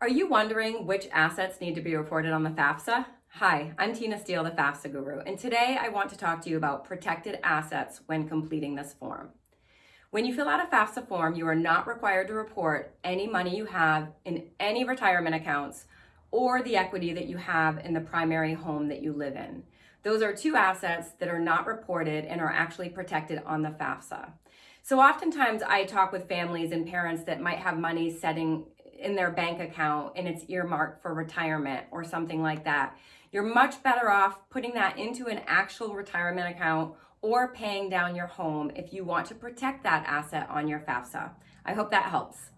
Are you wondering which assets need to be reported on the FAFSA? Hi, I'm Tina Steele, the FAFSA guru, and today I want to talk to you about protected assets when completing this form. When you fill out a FAFSA form, you are not required to report any money you have in any retirement accounts or the equity that you have in the primary home that you live in. Those are two assets that are not reported and are actually protected on the FAFSA. So oftentimes I talk with families and parents that might have money setting in their bank account and it's earmarked for retirement or something like that. You're much better off putting that into an actual retirement account or paying down your home if you want to protect that asset on your FAFSA. I hope that helps.